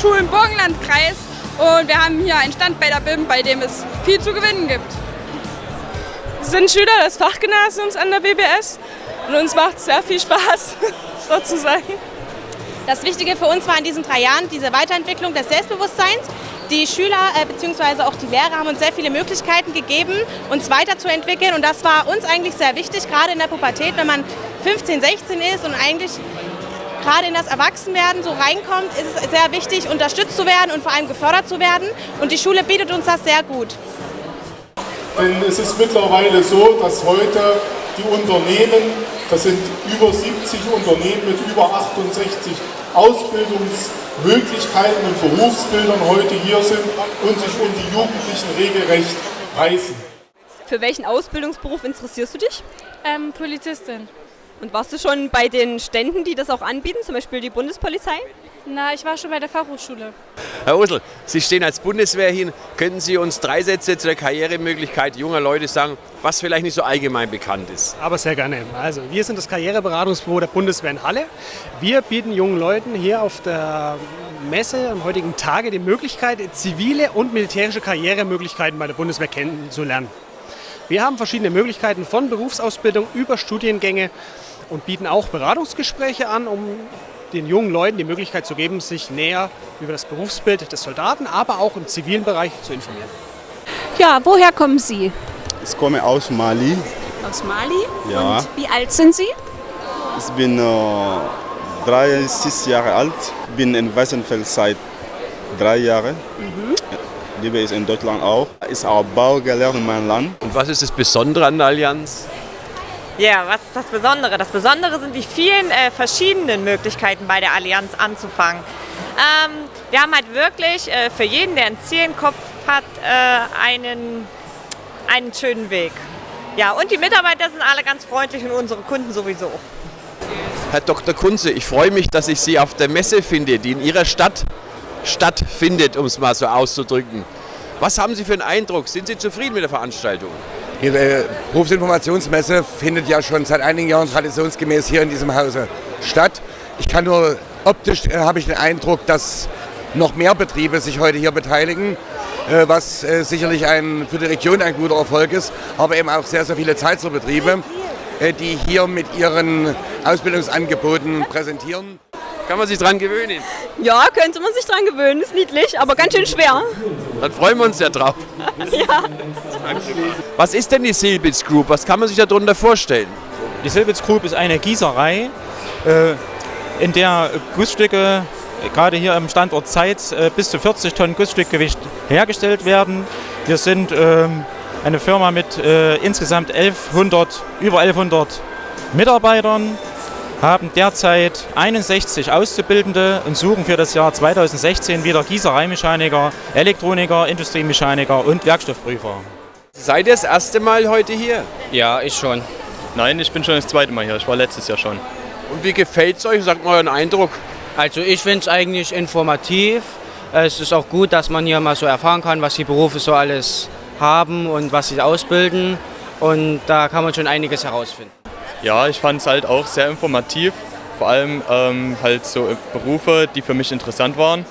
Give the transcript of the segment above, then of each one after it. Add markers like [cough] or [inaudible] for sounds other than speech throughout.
Fachhochschulen Burgenlandkreis und wir haben hier einen Stand bei der BIM, bei dem es viel zu gewinnen gibt. Wir sind Schüler des Fachgymnasiums an der BBS und uns macht sehr viel Spaß, [laughs] dort zu sein. Das Wichtige für uns war in diesen drei Jahren diese Weiterentwicklung des Selbstbewusstseins. Die Schüler äh, bzw. auch die Lehrer haben uns sehr viele Möglichkeiten gegeben, uns weiterzuentwickeln und das war uns eigentlich sehr wichtig, gerade in der Pubertät, wenn man 15, 16 ist und eigentlich gerade in das Erwachsenwerden so reinkommt, ist es sehr wichtig, unterstützt zu werden und vor allem gefördert zu werden. Und die Schule bietet uns das sehr gut. Denn es ist mittlerweile so, dass heute die Unternehmen, das sind über 70 Unternehmen mit über 68 Ausbildungsmöglichkeiten und Berufsbildern heute hier sind und sich um die Jugendlichen regelrecht reißen. Für welchen Ausbildungsberuf interessierst du dich? Ähm, Polizistin. Und warst du schon bei den Ständen, die das auch anbieten, zum Beispiel die Bundespolizei? Na, ich war schon bei der Fachhochschule. Herr Usel, Sie stehen als Bundeswehr hin. Könnten Sie uns drei Sätze zu der Karrieremöglichkeit junger Leute sagen, was vielleicht nicht so allgemein bekannt ist? Aber sehr gerne. Also, wir sind das Karriereberatungsbüro der Bundeswehr in Halle. Wir bieten jungen Leuten hier auf der Messe am heutigen Tage die Möglichkeit, zivile und militärische Karrieremöglichkeiten bei der Bundeswehr kennenzulernen. Wir haben verschiedene Möglichkeiten von Berufsausbildung über Studiengänge und bieten auch Beratungsgespräche an, um den jungen Leuten die Möglichkeit zu geben, sich näher über das Berufsbild des Soldaten, aber auch im zivilen Bereich zu informieren. Ja, woher kommen Sie? Ich komme aus Mali. Aus Mali? Ja. Und wie alt sind Sie? Ich bin äh, 30 Jahre alt, bin in Weißenfeld seit drei Jahren. Mhm. Liebe ist in Deutschland auch. Ist auch Bau gelernt in meinem Land. Und was ist das Besondere an der Allianz? Ja, was ist das Besondere? Das Besondere sind die vielen äh, verschiedenen Möglichkeiten bei der Allianz anzufangen. Ähm, wir haben halt wirklich äh, für jeden, der ein Ziel im Kopf hat, äh, einen, einen schönen Weg. Ja, und die Mitarbeiter sind alle ganz freundlich und unsere Kunden sowieso. Herr Dr. Kunze, ich freue mich, dass ich Sie auf der Messe finde, die in Ihrer Stadt stattfindet, um es mal so auszudrücken. Was haben Sie für einen Eindruck? Sind Sie zufrieden mit der Veranstaltung? Die Berufsinformationsmesse findet ja schon seit einigen Jahren traditionsgemäß hier in diesem Hause statt. Ich kann nur optisch äh, habe ich den Eindruck, dass noch mehr Betriebe sich heute hier beteiligen, äh, was äh, sicherlich ein, für die Region ein guter Erfolg ist, aber eben auch sehr, sehr viele Zeitserbetriebe, äh, die hier mit ihren Ausbildungsangeboten präsentieren. Kann man sich dran gewöhnen? Ja, könnte man sich dran gewöhnen. Ist niedlich, aber ganz schön schwer. Dann freuen wir uns ja drauf. ja. Was ist denn die Silbitz Group? Was kann man sich darunter vorstellen? Die Silbitz Group ist eine Gießerei, äh, in der Gussstücke, gerade hier am Standort Zeitz, äh, bis zu 40 Tonnen Gussstückgewicht hergestellt werden. Wir sind ähm, eine Firma mit äh, insgesamt 1100, über 1100 Mitarbeitern haben derzeit 61 Auszubildende und suchen für das Jahr 2016 wieder Gießereimechaniker, Elektroniker, Industriemechaniker und Werkstoffprüfer. Seid ihr das erste Mal heute hier? Ja, ich schon. Nein, ich bin schon das zweite Mal hier. Ich war letztes Jahr schon. Und wie gefällt es euch? Sagt mal euren Eindruck. Also ich finde es eigentlich informativ. Es ist auch gut, dass man hier mal so erfahren kann, was die Berufe so alles haben und was sie ausbilden. Und da kann man schon einiges herausfinden. Ja, ich fand es halt auch sehr informativ. Vor allem ähm, halt so Berufe, die für mich interessant waren.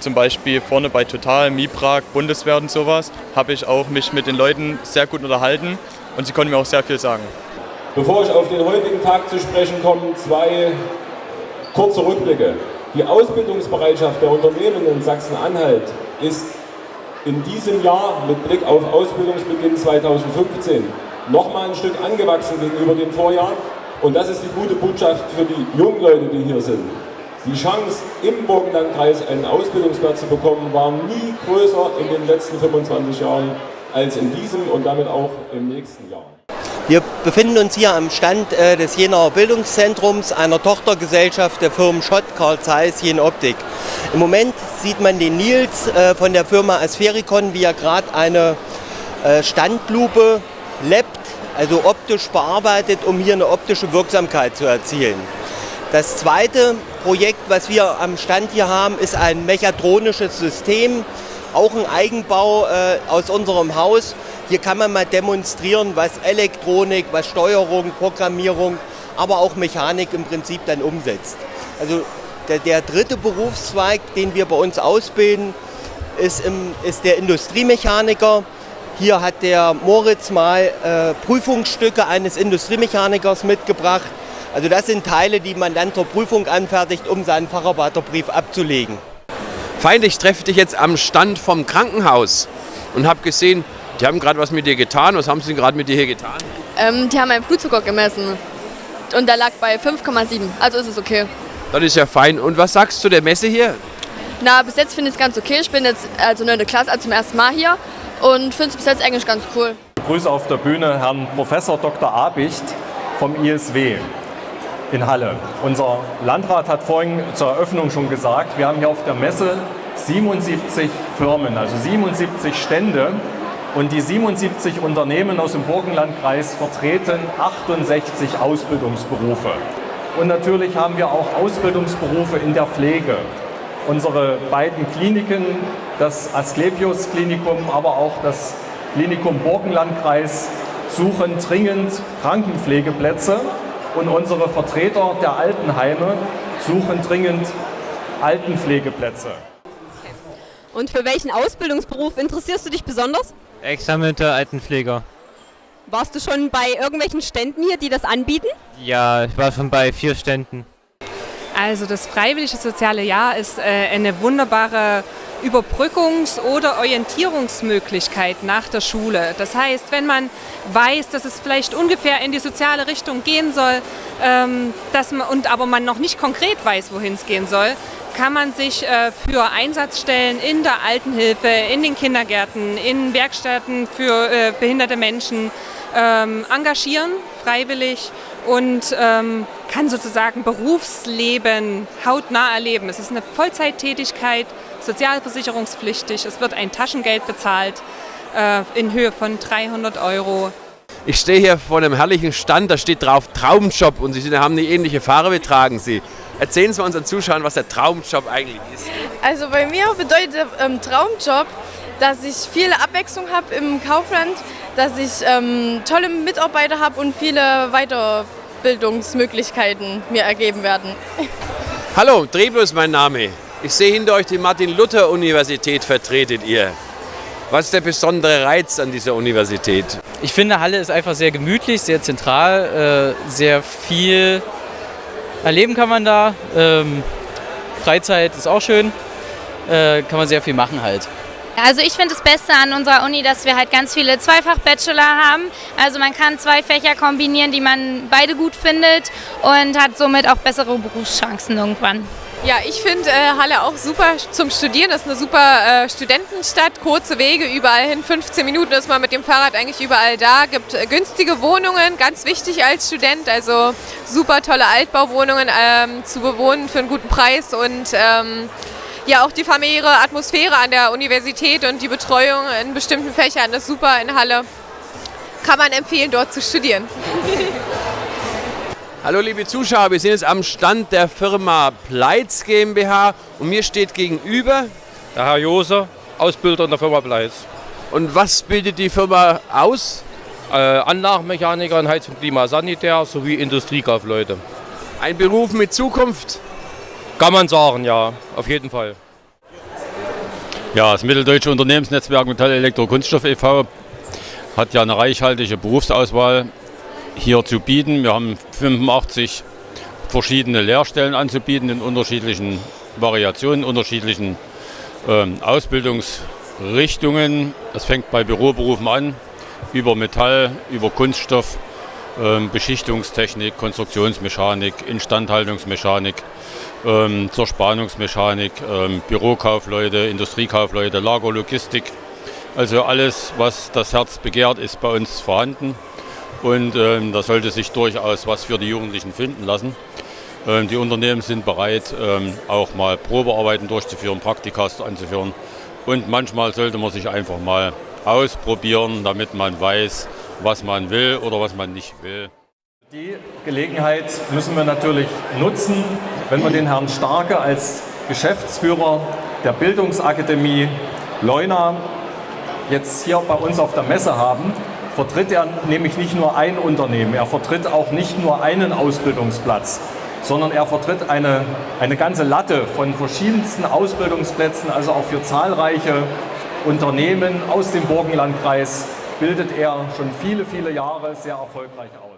Zum Beispiel vorne bei Total, Miprag, Bundeswehr und sowas, habe ich auch mich mit den Leuten sehr gut unterhalten und sie konnten mir auch sehr viel sagen. Bevor ich auf den heutigen Tag zu sprechen komme, zwei kurze Rückblicke. Die Ausbildungsbereitschaft der Unternehmen in Sachsen-Anhalt ist in diesem Jahr mit Blick auf Ausbildungsbeginn 2015 nochmal ein Stück angewachsen gegenüber dem Vorjahr. Und das ist die gute Botschaft für die jungen Leute, die hier sind. Die Chance, im Burgenlandkreis einen Ausbildungsplatz zu bekommen, war nie größer in den letzten 25 Jahren als in diesem und damit auch im nächsten Jahr. Wir befinden uns hier am Stand äh, des Jenaer Bildungszentrums, einer Tochtergesellschaft der Firmen Schott, Karl Zeiss, Jen Optik. Im Moment sieht man den Nils äh, von der Firma Asfericon, wie er gerade eine äh, Standlupe lappt, also optisch bearbeitet, um hier eine optische Wirksamkeit zu erzielen. Das zweite Projekt, was wir am Stand hier haben, ist ein mechatronisches System, auch ein Eigenbau äh, aus unserem Haus. Hier kann man mal demonstrieren, was Elektronik, was Steuerung, Programmierung, aber auch Mechanik im Prinzip dann umsetzt. Also Der, der dritte Berufszweig, den wir bei uns ausbilden, ist, im, ist der Industriemechaniker. Hier hat der Moritz mal äh, Prüfungsstücke eines Industriemechanikers mitgebracht. Also das sind Teile, die man dann zur Prüfung anfertigt, um seinen Facharbeiterbrief abzulegen. Feind, ich treffe dich jetzt am Stand vom Krankenhaus und habe gesehen, die haben gerade was mit dir getan. Was haben sie gerade mit dir hier getan? Ähm, die haben meinen Blutzucker gemessen und der lag bei 5,7. Also ist es okay. Das ist ja fein. Und was sagst du der Messe hier? Na, bis jetzt finde ich es ganz okay. Ich bin jetzt also 9. Klasse, also zum ersten Mal hier und finde es bis jetzt eigentlich ganz cool. Ich begrüße auf der Bühne Herrn Professor Dr. Abicht vom ISW in Halle. Unser Landrat hat vorhin zur Eröffnung schon gesagt, wir haben hier auf der Messe 77 Firmen, also 77 Stände und die 77 Unternehmen aus dem Burgenlandkreis vertreten 68 Ausbildungsberufe. Und natürlich haben wir auch Ausbildungsberufe in der Pflege. Unsere beiden Kliniken, das Asklepios Klinikum, aber auch das Klinikum Burgenlandkreis, suchen dringend Krankenpflegeplätze und unsere Vertreter der Altenheime suchen dringend Altenpflegeplätze. Und für welchen Ausbildungsberuf interessierst du dich besonders? Examinierter Altenpfleger. Warst du schon bei irgendwelchen Ständen hier, die das anbieten? Ja, ich war schon bei vier Ständen. Also das freiwillige soziale Jahr ist äh, eine wunderbare Überbrückungs- oder Orientierungsmöglichkeit nach der Schule. Das heißt, wenn man weiß, dass es vielleicht ungefähr in die soziale Richtung gehen soll, ähm, dass man, und aber man noch nicht konkret weiß, wohin es gehen soll, kann man sich äh, für Einsatzstellen in der Altenhilfe, in den Kindergärten, in Werkstätten für äh, behinderte Menschen ähm, engagieren, freiwillig und ähm, kann sozusagen Berufsleben hautnah erleben. Es ist eine Vollzeittätigkeit, sozialversicherungspflichtig, es wird ein Taschengeld bezahlt äh, in Höhe von 300 Euro. Ich stehe hier vor einem herrlichen Stand, da steht drauf Traumjob und Sie haben eine ähnliche Farbe, tragen Sie. Erzählen Sie unseren Zuschauern, was der Traumjob eigentlich ist. Also bei mir bedeutet ähm, Traumjob, dass ich viel Abwechslung habe im Kaufland, dass ich ähm, tolle Mitarbeiter habe und viele Weiterbildungsmöglichkeiten mir ergeben werden. Hallo, Drebo ist mein Name. Ich sehe hinter euch die Martin-Luther-Universität vertretet ihr. Was ist der besondere Reiz an dieser Universität? Ich finde, Halle ist einfach sehr gemütlich, sehr zentral, äh, sehr viel erleben kann man da. Ähm, Freizeit ist auch schön, äh, kann man sehr viel machen halt. Also ich finde das Beste an unserer Uni, dass wir halt ganz viele Zweifach-Bachelor haben. Also man kann zwei Fächer kombinieren, die man beide gut findet und hat somit auch bessere Berufschancen irgendwann. Ja, ich finde äh, Halle auch super zum Studieren. Das ist eine super äh, Studentenstadt, kurze Wege überall hin. 15 Minuten ist man mit dem Fahrrad eigentlich überall da. Gibt äh, günstige Wohnungen, ganz wichtig als Student. Also super tolle Altbauwohnungen ähm, zu bewohnen für einen guten Preis und ähm, ja auch die familiäre Atmosphäre an der Universität und die Betreuung in bestimmten Fächern ist super in Halle. Kann man empfehlen, dort zu studieren. [laughs] Hallo liebe Zuschauer, wir sind jetzt am Stand der Firma Pleitz GmbH und mir steht gegenüber der Herr Jose, Ausbilder in der Firma Pleitz. Und was bildet die Firma aus? Äh, Anlagenmechaniker in Heizung, Klima, Sanitär sowie Industriekaufleute. Ein Beruf mit Zukunft? Kann man sagen, ja, auf jeden Fall. Ja, das Mitteldeutsche Unternehmensnetzwerk Metall Elektro Kunststoff e.V. hat ja eine reichhaltige Berufsauswahl hier zu bieten. Wir haben 85 verschiedene Lehrstellen anzubieten in unterschiedlichen Variationen, unterschiedlichen ähm, Ausbildungsrichtungen. Das fängt bei Büroberufen an, über Metall, über Kunststoff, ähm, Beschichtungstechnik, Konstruktionsmechanik, Instandhaltungsmechanik, ähm, zur Spannungsmechanik, ähm, Bürokaufleute, Industriekaufleute, Lagerlogistik. Also alles, was das Herz begehrt, ist bei uns vorhanden. Und ähm, da sollte sich durchaus was für die Jugendlichen finden lassen. Ähm, die Unternehmen sind bereit, ähm, auch mal Probearbeiten durchzuführen, Praktikas anzuführen. Und manchmal sollte man sich einfach mal ausprobieren, damit man weiß, was man will oder was man nicht will. Die Gelegenheit müssen wir natürlich nutzen, wenn wir den Herrn Starke als Geschäftsführer der Bildungsakademie Leuna jetzt hier bei uns auf der Messe haben, vertritt er nämlich nicht nur ein Unternehmen, er vertritt auch nicht nur einen Ausbildungsplatz, sondern er vertritt eine, eine ganze Latte von verschiedensten Ausbildungsplätzen, also auch für zahlreiche Unternehmen aus dem Burgenlandkreis bildet er schon viele, viele Jahre sehr erfolgreich aus.